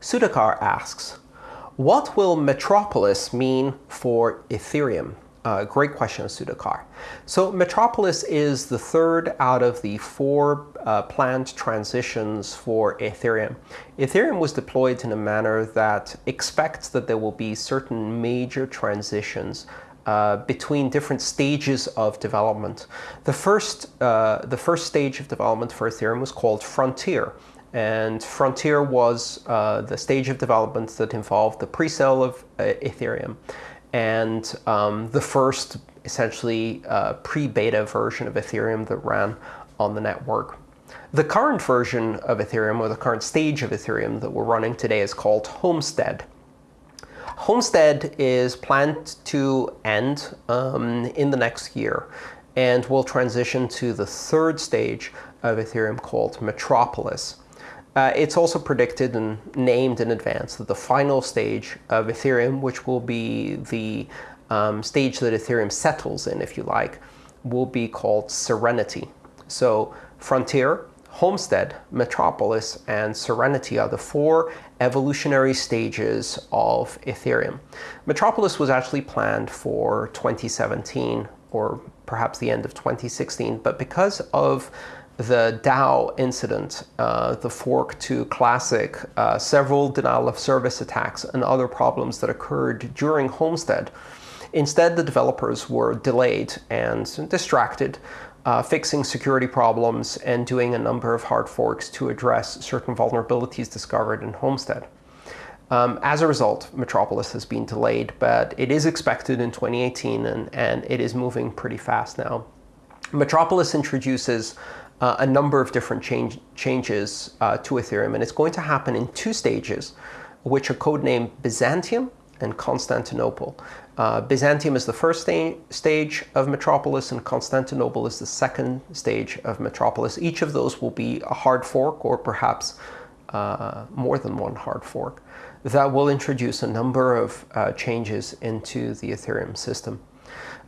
Sudhakar asks, what will Metropolis mean for Ethereum? Uh, great question, Sudhakar. So Metropolis is the third out of the four uh, planned transitions for Ethereum. Ethereum was deployed in a manner that expects that there will be certain major transitions uh, between different stages of development. The first, uh, the first stage of development for Ethereum was called Frontier. And Frontier was uh, the stage of development that involved the pre-sale of uh, Ethereum and um, the first essentially uh, pre-beta version of Ethereum that ran on the network. The current version of Ethereum, or the current stage of Ethereum that we're running today is called Homestead. Homestead is planned to end um, in the next year and will transition to the third stage of Ethereum called Metropolis. Uh, it's also predicted and named in advance that the final stage of Ethereum, which will be the um, stage that Ethereum settles in, if you like, will be called Serenity. So Frontier, Homestead, Metropolis, and Serenity are the four evolutionary stages of Ethereum. Metropolis was actually planned for 2017 or perhaps the end of 2016, but because of the DAO incident, uh, the fork to Classic, uh, several denial of service attacks, and other problems that occurred during Homestead. Instead, the developers were delayed and distracted, uh, fixing security problems and doing a number of hard forks to address certain vulnerabilities discovered in Homestead. Um, as a result, Metropolis has been delayed, but it is expected in 2018, and, and it is moving pretty fast now. Metropolis introduces uh, a number of different change, changes uh, to Ethereum, and it's going to happen in two stages, which are codenamed Byzantium and Constantinople. Uh, Byzantium is the first sta stage of Metropolis, and Constantinople is the second stage of Metropolis. Each of those will be a hard fork, or perhaps uh, more than one hard fork, that will introduce a number of uh, changes into the Ethereum system.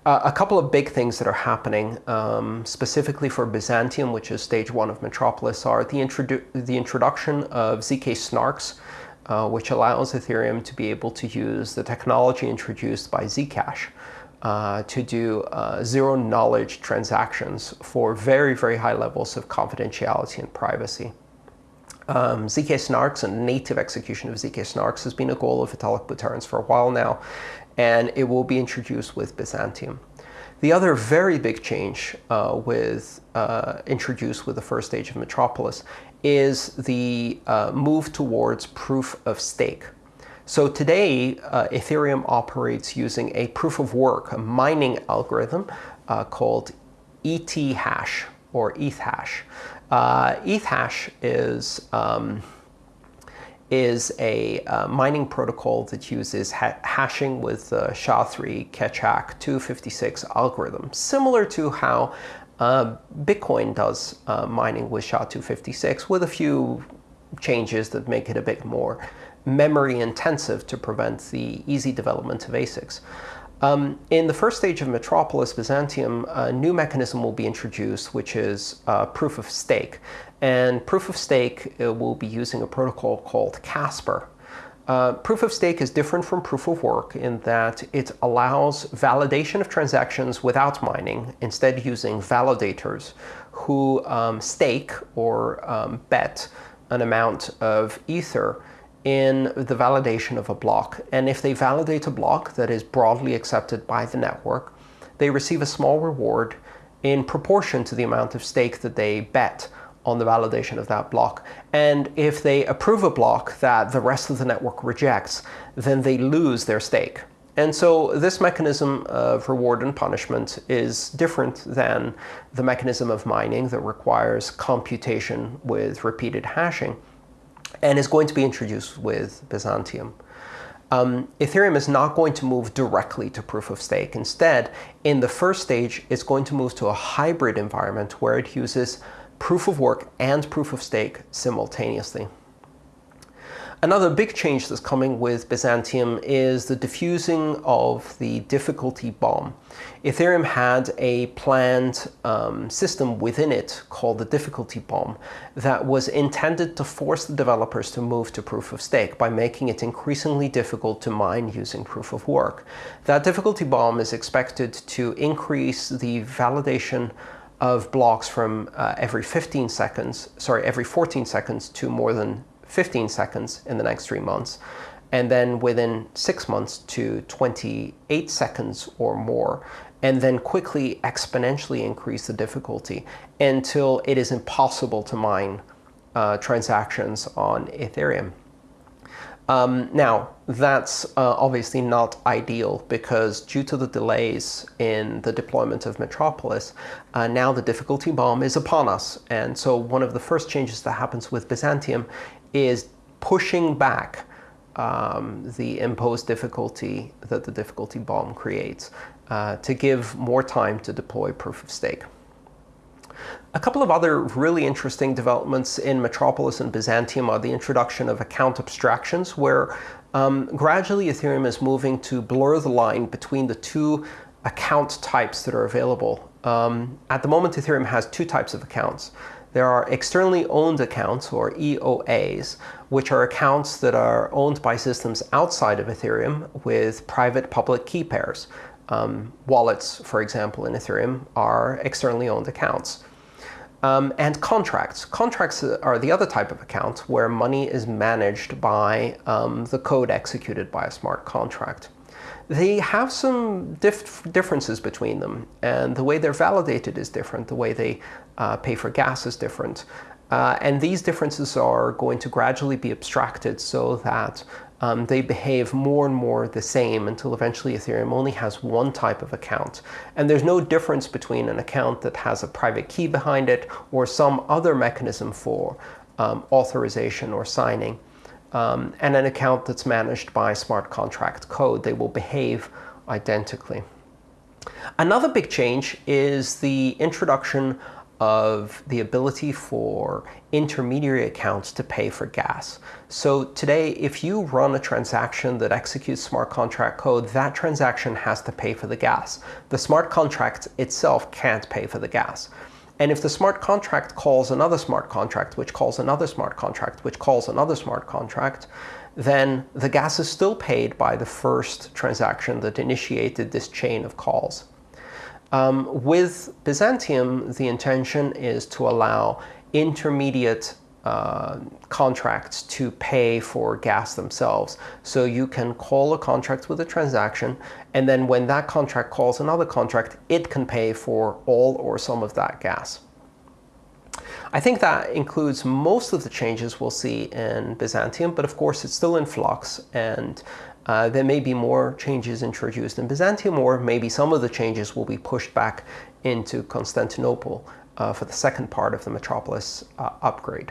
Uh, a couple of big things that are happening, um, specifically for Byzantium, which is stage one of Metropolis, are the, introdu the introduction of ZK snarks, uh, which allows Ethereum to be able to use the technology introduced by Zcash uh, to do uh, zero-knowledge transactions for very, very high levels of confidentiality and privacy. Um, ZK snarks and native execution of ZK snarks has been a goal of Vitalik Buterin's for a while now, and it will be introduced with Byzantium. The other very big change uh, with uh, introduced with the first stage of Metropolis is the uh, move towards proof of stake. So today, uh, Ethereum operates using a proof of work, a mining algorithm uh, called ET hash or ETH hash. Uh, ETH hash is um, is a uh, mining protocol that uses ha hashing with the SHA-3 Keccak 256 algorithm, similar to how uh, Bitcoin does uh, mining with SHA-256, with a few changes that make it a bit more memory intensive to prevent the easy development of ASICs. Um, in the first stage of Metropolis Byzantium, a new mechanism will be introduced, which is uh, proof of stake. And proof of stake uh, will be using a protocol called Casper. Uh, proof of stake is different from proof of work in that it allows validation of transactions without mining, instead using validators who um, stake or um, bet an amount of ether in the validation of a block. And if they validate a block that is broadly accepted by the network, they receive a small reward in proportion to the amount of stake that they bet on the validation of that block. And if they approve a block that the rest of the network rejects, then they lose their stake. And so this mechanism of reward and punishment is different than the mechanism of mining that requires computation with repeated hashing and is going to be introduced with Byzantium. Um, Ethereum is not going to move directly to proof of stake. Instead, in the first stage, it's going to move to a hybrid environment where it uses proof of work and proof of stake simultaneously. Another big change that's coming with Byzantium is the diffusing of the difficulty bomb. Ethereum had a planned um, system within it called the difficulty bomb that was intended to force the developers to move to proof of stake by making it increasingly difficult to mine using proof of work. That difficulty bomb is expected to increase the validation of blocks from uh, every 15 seconds, sorry, every 14 seconds to more than 15 seconds in the next three months, and then within six months to 28 seconds or more, and then quickly exponentially increase the difficulty until it is impossible to mine uh, transactions on Ethereum. Um, now, that's uh, obviously not ideal because due to the delays in the deployment of Metropolis, uh, now the difficulty bomb is upon us. And so one of the first changes that happens with Byzantium is pushing back um, the imposed difficulty that the difficulty bomb creates uh, to give more time to deploy proof of stake. A couple of other really interesting developments in Metropolis and Byzantium are the introduction of account abstractions, where um, gradually Ethereum is moving to blur the line between the two account types that are available. Um, at the moment, Ethereum has two types of accounts. There are externally owned accounts, or EOAs, which are accounts that are owned by systems outside of Ethereum with private public key pairs. Um, wallets, for example, in Ethereum are externally owned accounts. Um, and contracts. Contracts are the other type of account where money is managed by um, the code executed by a smart contract. They have some dif differences between them, and the way they're validated is different. The way they uh, pay for gas is different. Uh, and these differences are going to gradually be abstracted so that um, they behave more and more the same until eventually Ethereum only has one type of account. And there's no difference between an account that has a private key behind it or some other mechanism for um, authorization or signing, um, and an account that's managed by smart contract code. They will behave identically. Another big change is the introduction of the ability for intermediary accounts to pay for gas. So today, if you run a transaction that executes smart contract code, that transaction has to pay for the gas. The smart contract itself can't pay for the gas. And if the smart contract calls another smart contract, which calls another smart contract, which calls another smart contract, then the gas is still paid by the first transaction that initiated this chain of calls. Um, with Byzantium, the intention is to allow intermediate uh, contracts to pay for gas themselves. So you can call a contract with a transaction, and then when that contract calls another contract, it can pay for all or some of that gas. I think that includes most of the changes we'll see in Byzantium, but of course it's still in flux, and uh, there may be more changes introduced in Byzantium, or maybe some of the changes will be pushed back into Constantinople uh, for the second part of the metropolis uh, upgrade.